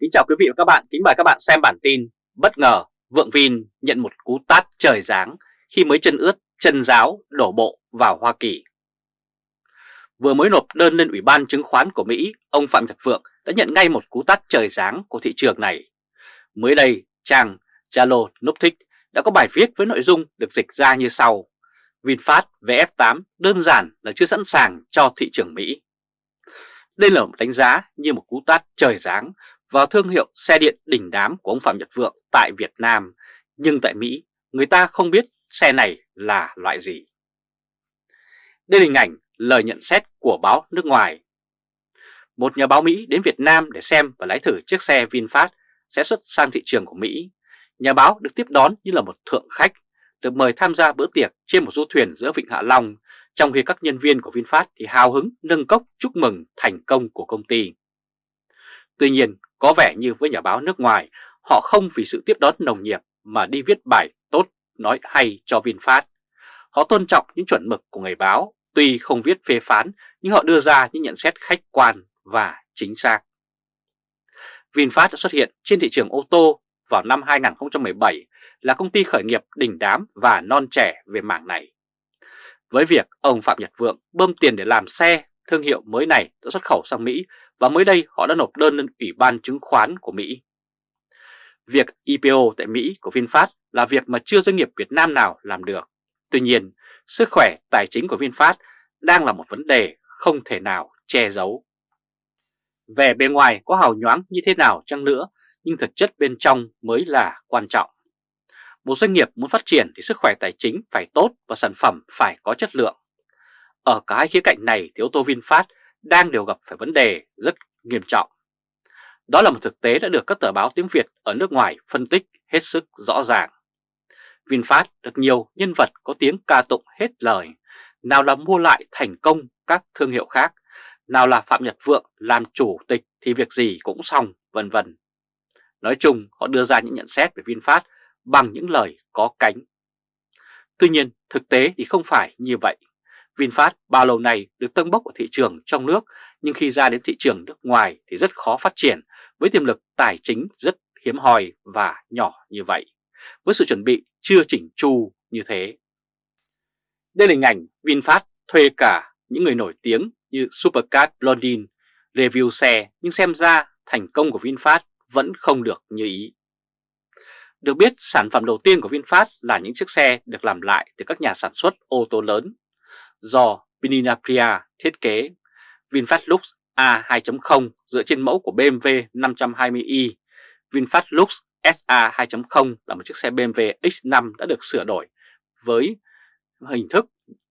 Kính chào quý vị và các bạn, kính mời các bạn xem bản tin Bất ngờ Vượng Vin nhận một cú tát trời giáng khi mới chân ướt chân giáo đổ bộ vào Hoa Kỳ. Vừa mới nộp đơn lên Ủy ban chứng khoán của Mỹ, ông Phạm Nhật Vượng đã nhận ngay một cú tát trời giáng của thị trường này. Mới đây, trang Zalo Nuptic đã có bài viết với nội dung được dịch ra như sau. VinFast VF8 đơn giản là chưa sẵn sàng cho thị trường Mỹ. Đây là một đánh giá như một cú tát trời giáng vào thương hiệu xe điện đỉnh đám của ông Phạm Nhật Vượng tại Việt Nam, nhưng tại Mỹ người ta không biết xe này là loại gì. Đây là hình ảnh lời nhận xét của báo nước ngoài. Một nhà báo Mỹ đến Việt Nam để xem và lái thử chiếc xe VinFast sẽ xuất sang thị trường của Mỹ. Nhà báo được tiếp đón như là một thượng khách, được mời tham gia bữa tiệc trên một du thuyền giữa Vịnh Hạ Long, trong khi các nhân viên của VinFast thì hào hứng nâng cốc chúc mừng thành công của công ty. Tuy nhiên, có vẻ như với nhà báo nước ngoài, họ không vì sự tiếp đón nồng nhiệt mà đi viết bài tốt nói hay cho VinFast. Họ tôn trọng những chuẩn mực của người báo, tuy không viết phê phán nhưng họ đưa ra những nhận xét khách quan và chính xác. VinFast đã xuất hiện trên thị trường ô tô vào năm 2017 là công ty khởi nghiệp đỉnh đám và non trẻ về mảng này. Với việc ông Phạm Nhật Vượng bơm tiền để làm xe, thương hiệu mới này đã xuất khẩu sang Mỹ và mới đây họ đã nộp đơn lên Ủy ban chứng khoán của Mỹ. Việc IPO tại Mỹ của VinFast là việc mà chưa doanh nghiệp Việt Nam nào làm được. Tuy nhiên, sức khỏe tài chính của VinFast đang là một vấn đề không thể nào che giấu. Về bề ngoài có hào nhoáng như thế nào chăng nữa, nhưng thực chất bên trong mới là quan trọng. Một doanh nghiệp muốn phát triển thì sức khỏe tài chính phải tốt và sản phẩm phải có chất lượng. Ở cả hai khía cạnh này thì ô tô VinFast đang đều gặp phải vấn đề rất nghiêm trọng. Đó là một thực tế đã được các tờ báo tiếng Việt ở nước ngoài phân tích hết sức rõ ràng. VinFast được nhiều nhân vật có tiếng ca tụng hết lời, nào là mua lại thành công các thương hiệu khác, nào là Phạm Nhật Vượng làm chủ tịch thì việc gì cũng xong, vân vân. Nói chung, họ đưa ra những nhận xét về VinFast bằng những lời có cánh. Tuy nhiên, thực tế thì không phải như vậy. VinFast bao lâu nay được tâng bốc ở thị trường trong nước nhưng khi ra đến thị trường nước ngoài thì rất khó phát triển với tiềm lực tài chính rất hiếm hoi và nhỏ như vậy, với sự chuẩn bị chưa chỉnh chu như thế. Đây là hình ảnh VinFast thuê cả những người nổi tiếng như Supercar Blondin review xe nhưng xem ra thành công của VinFast vẫn không được như ý. Được biết, sản phẩm đầu tiên của VinFast là những chiếc xe được làm lại từ các nhà sản xuất ô tô lớn do Pininapria thiết kế. VinFast Lux A2.0 dựa trên mẫu của BMW 520i. VinFast Lux SA 2.0 là một chiếc xe BMW X5 đã được sửa đổi với hình thức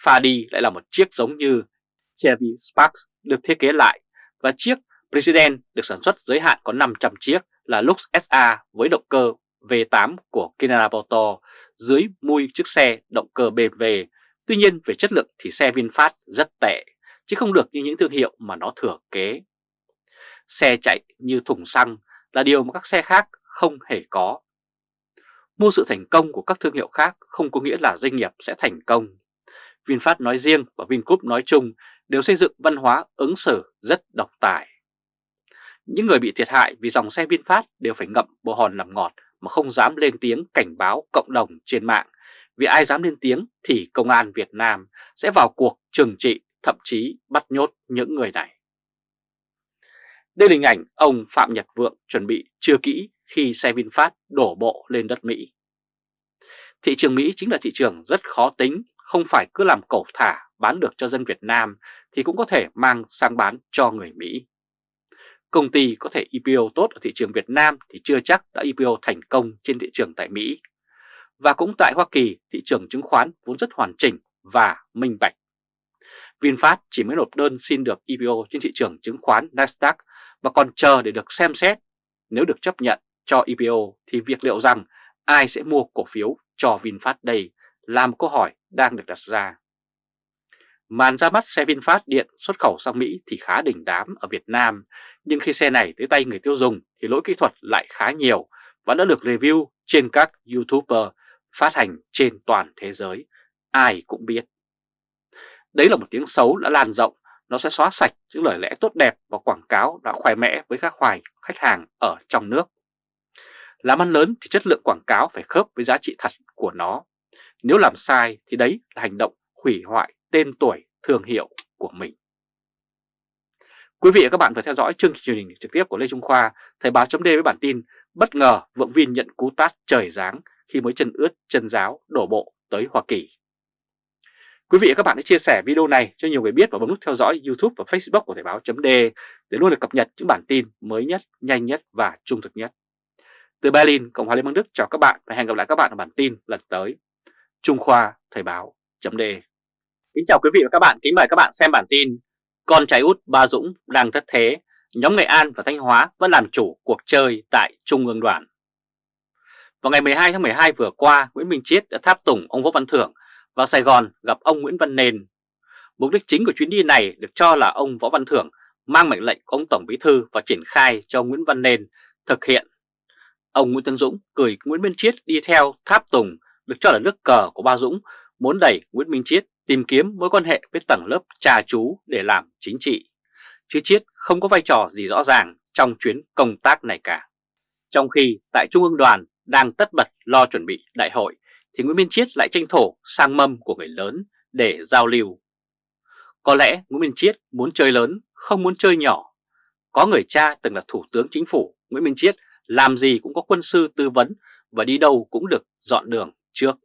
pha đi lại là một chiếc giống như Chevy Spark được thiết kế lại và chiếc President được sản xuất giới hạn có 500 chiếc là Lux SA với động cơ V8 của Kinara Motor dưới mui chiếc xe động cơ BMW. Tuy nhiên về chất lượng thì xe VinFast rất tệ, chứ không được như những thương hiệu mà nó thừa kế. Xe chạy như thùng xăng là điều mà các xe khác không hề có. Mua sự thành công của các thương hiệu khác không có nghĩa là doanh nghiệp sẽ thành công. VinFast nói riêng và Vingroup nói chung đều xây dựng văn hóa ứng xử rất độc tài. Những người bị thiệt hại vì dòng xe VinFast đều phải ngậm bộ hòn làm ngọt mà không dám lên tiếng cảnh báo cộng đồng trên mạng. Vì ai dám lên tiếng thì công an Việt Nam sẽ vào cuộc trừng trị, thậm chí bắt nhốt những người này. Đây là hình ảnh ông Phạm Nhật Vượng chuẩn bị chưa kỹ khi xe VinFast đổ bộ lên đất Mỹ. Thị trường Mỹ chính là thị trường rất khó tính, không phải cứ làm cổ thả bán được cho dân Việt Nam thì cũng có thể mang sang bán cho người Mỹ. Công ty có thể IPO tốt ở thị trường Việt Nam thì chưa chắc đã IPO thành công trên thị trường tại Mỹ. Và cũng tại Hoa Kỳ, thị trường chứng khoán vốn rất hoàn chỉnh và minh bạch. VinFast chỉ mới nộp đơn xin được IPO trên thị trường chứng khoán Nasdaq và còn chờ để được xem xét. Nếu được chấp nhận cho IPO thì việc liệu rằng ai sẽ mua cổ phiếu cho VinFast đây là một câu hỏi đang được đặt ra. Màn ra mắt xe VinFast điện xuất khẩu sang Mỹ thì khá đỉnh đám ở Việt Nam, nhưng khi xe này tới tay người tiêu dùng thì lỗi kỹ thuật lại khá nhiều và đã được review trên các YouTuber phát hành trên toàn thế giới, ai cũng biết. Đấy là một tiếng xấu đã lan rộng, nó sẽ xóa sạch những lời lẽ tốt đẹp và quảng cáo đã khoe mẽ với các hoài khách hàng ở trong nước. Làm ăn lớn thì chất lượng quảng cáo phải khớp với giá trị thật của nó. Nếu làm sai thì đấy là hành động hủy hoại tên tuổi, thương hiệu của mình. Quý vị và các bạn vừa theo dõi chương trình truyền hình trực tiếp của Lê Trung Khoa, Thời báo chấm với bản tin bất ngờ vượng Vin nhận cú tát trời giáng khi mới chân ướt chân giáo đổ bộ tới Hoa Kỳ. Quý vị và các bạn hãy chia sẻ video này cho nhiều người biết và bấm nút theo dõi YouTube và Facebook của Thời báo .d để luôn được cập nhật những bản tin mới nhất, nhanh nhất và trung thực nhất. Từ Berlin, Cộng hòa Liên bang Đức chào các bạn và hẹn gặp lại các bạn ở bản tin lần tới. Trung Khoa Thời báo .d Kính chào quý vị và các bạn, kính mời các bạn xem bản tin Con trai út Ba Dũng đang thất thế, nhóm Nghệ An và Thanh Hóa vẫn làm chủ cuộc chơi tại Trung ương đoàn. Vào ngày 12 tháng 12 vừa qua, Nguyễn Minh Chiết đã tháp tùng ông Võ Văn Thưởng vào Sài Gòn gặp ông Nguyễn Văn Nền. Mục đích chính của chuyến đi này được cho là ông Võ Văn Thưởng mang mệnh lệnh của ông Tổng Bí Thư và triển khai cho Nguyễn Văn Nền thực hiện. Ông Nguyễn Tân Dũng cười Nguyễn Minh Chiết đi theo tháp tùng được cho là nước cờ của Ba Dũng muốn đẩy Nguyễn Minh Chiết tìm kiếm mối quan hệ với tầng lớp trà chú để làm chính trị. Chứ Chiết không có vai trò gì rõ ràng trong chuyến công tác này cả. Trong khi tại Trung ương đoàn đang tất bật lo chuẩn bị đại hội thì Nguyễn Minh Chiết lại tranh thủ sang mâm của người lớn để giao lưu. Có lẽ Nguyễn Minh Chiết muốn chơi lớn, không muốn chơi nhỏ. Có người cha từng là thủ tướng chính phủ, Nguyễn Minh Chiết làm gì cũng có quân sư tư vấn và đi đâu cũng được dọn đường trước.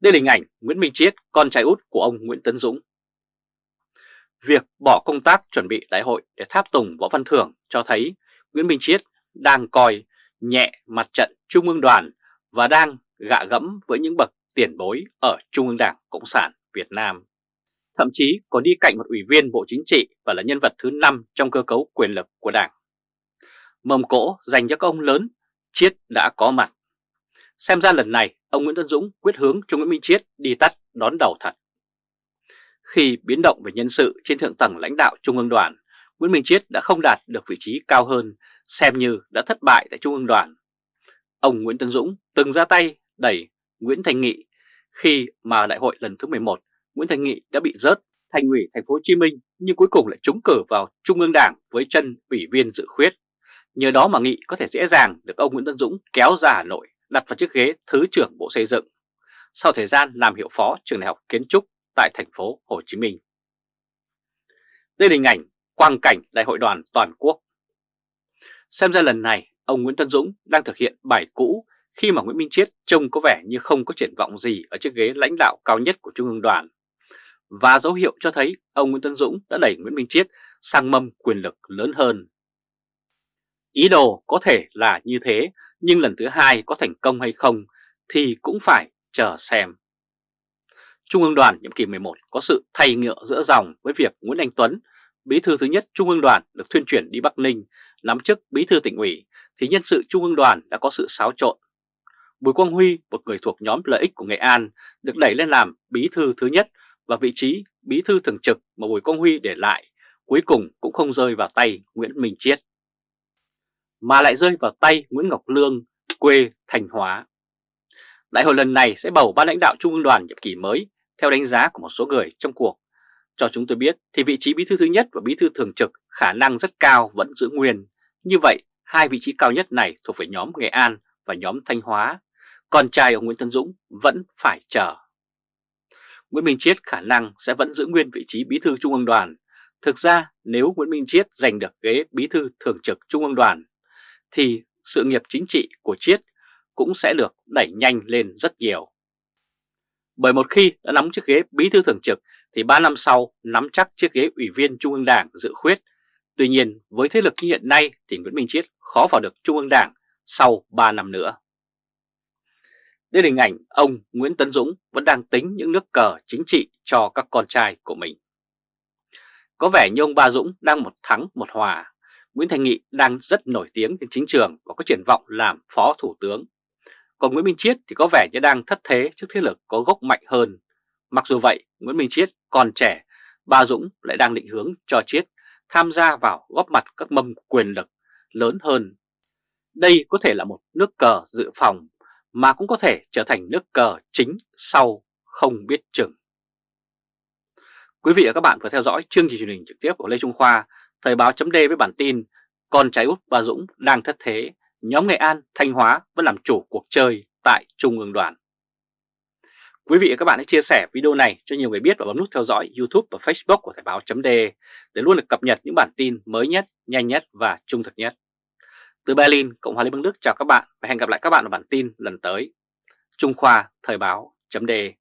Đây là hình ảnh Nguyễn Minh Chiết, con trai út của ông Nguyễn Tấn Dũng. Việc bỏ công tác chuẩn bị đại hội để tháp tùng Võ Văn Thưởng cho thấy Nguyễn Minh Chiết đang coi nhẹ mặt trận Trung ương đoàn và đang gạ gẫm với những bậc tiền bối ở Trung ương Đảng Cộng sản Việt Nam. Thậm chí còn đi cạnh một ủy viên Bộ Chính trị và là nhân vật thứ 5 trong cơ cấu quyền lực của Đảng. Mầm cỗ dành cho các ông lớn, Chiết đã có mặt. Xem ra lần này ông Nguyễn Tân Dũng quyết hướng cho Nguyễn Minh Chiết đi tắt đón đầu thật. Khi biến động về nhân sự trên thượng tầng lãnh đạo Trung ương đoàn, Nguyễn Minh Chiết đã không đạt được vị trí cao hơn, xem như đã thất bại tại Trung ương đoàn. Ông Nguyễn Tân Dũng từng ra tay đẩy Nguyễn Thành Nghị khi mà đại hội lần thứ 11, Nguyễn Thành Nghị đã bị rớt thành ủy thành phố Hồ Chí Minh nhưng cuối cùng lại trúng cử vào Trung ương Đảng với chân ủy viên dự khuyết. Nhờ đó mà Nghị có thể dễ dàng được ông Nguyễn Tân Dũng kéo ra Hà Nội đặt vào chiếc ghế Thứ trưởng Bộ Xây dựng sau thời gian làm hiệu phó trường đại học kiến trúc tại thành phố Hồ Chí Minh. Đây là hình ảnh quang cảnh đại hội đoàn toàn quốc. Xem ra lần này ông Nguyễn Tân Dũng đang thực hiện bài cũ khi mà Nguyễn Minh Chiết trông có vẻ như không có triển vọng gì ở chiếc ghế lãnh đạo cao nhất của Trung ương đoàn. Và dấu hiệu cho thấy ông Nguyễn Tân Dũng đã đẩy Nguyễn Minh Chiết sang mâm quyền lực lớn hơn. Ý đồ có thể là như thế, nhưng lần thứ hai có thành công hay không thì cũng phải chờ xem. Trung ương đoàn nhiệm kỳ 11 có sự thay ngựa giữa dòng với việc Nguyễn Anh Tuấn, bí thư thứ nhất Trung ương đoàn được thuyên chuyển đi Bắc Ninh, nắm chức bí thư tỉnh ủy, thì nhân sự Trung ương đoàn đã có sự xáo trộn. Bùi Quang Huy, một người thuộc nhóm lợi ích của Nghệ An, được đẩy lên làm bí thư thứ nhất và vị trí bí thư thường trực mà Bùi Quang Huy để lại cuối cùng cũng không rơi vào tay Nguyễn Minh Chiết mà lại rơi vào tay Nguyễn Ngọc Lương, quê Thành Hóa. Đại hội lần này sẽ bầu ban lãnh đạo Trung ương đoàn nhiệm kỳ mới theo đánh giá của một số người trong cuộc. Cho chúng tôi biết thì vị trí bí thư thứ nhất và bí thư thường trực khả năng rất cao vẫn giữ nguyên. Như vậy, hai vị trí cao nhất này thuộc về nhóm Nghệ An và nhóm Thanh Hóa. Còn trai ông Nguyễn Tân Dũng vẫn phải chờ. Nguyễn Minh Chiết khả năng sẽ vẫn giữ nguyên vị trí bí thư Trung ương đoàn. Thực ra nếu Nguyễn Minh Chiết giành được ghế bí thư thường trực Trung ương đoàn thì sự nghiệp chính trị của Chiết cũng sẽ được đẩy nhanh lên rất nhiều. Bởi một khi đã nắm chiếc ghế bí thư thường trực thì 3 năm sau nắm chắc chiếc ghế ủy viên Trung ương Đảng dự khuyết. Tuy nhiên, với thế lực như hiện nay thì Nguyễn Minh Chiết khó vào được Trung ương Đảng sau 3 năm nữa. Đây là hình ảnh ông Nguyễn Tấn Dũng vẫn đang tính những nước cờ chính trị cho các con trai của mình. Có vẻ như ông Ba Dũng đang một thắng một hòa Nguyễn Thành Nghị đang rất nổi tiếng trên chính trường và có triển vọng làm phó thủ tướng. Còn Nguyễn Minh Chiết thì có vẻ như đang thất thế trước thế lực có gốc mạnh hơn. Mặc dù vậy, Nguyễn Minh Chiết còn trẻ, Ba Dũng lại đang định hướng cho Chiết tham gia vào góp mặt các mâm quyền lực lớn hơn. Đây có thể là một nước cờ dự phòng mà cũng có thể trở thành nước cờ chính sau không biết chừng. Quý vị và các bạn vừa theo dõi chương trình truyền hình trực tiếp của Lê Trung Khoa, Thời báo chấm với bản tin Con trái út Bà Dũng đang thất thế, nhóm Nghệ An, Thanh Hóa vẫn làm chủ cuộc chơi tại Trung ương đoàn. Quý vị và các bạn hãy chia sẻ video này cho nhiều người biết và bấm nút theo dõi YouTube và Facebook của Thời báo .de để luôn được cập nhật những bản tin mới nhất, nhanh nhất và trung thực nhất. Từ Berlin, Cộng hòa Liên bang Đức chào các bạn và hẹn gặp lại các bạn ở bản tin lần tới. Trung Khoa Thời báo .de.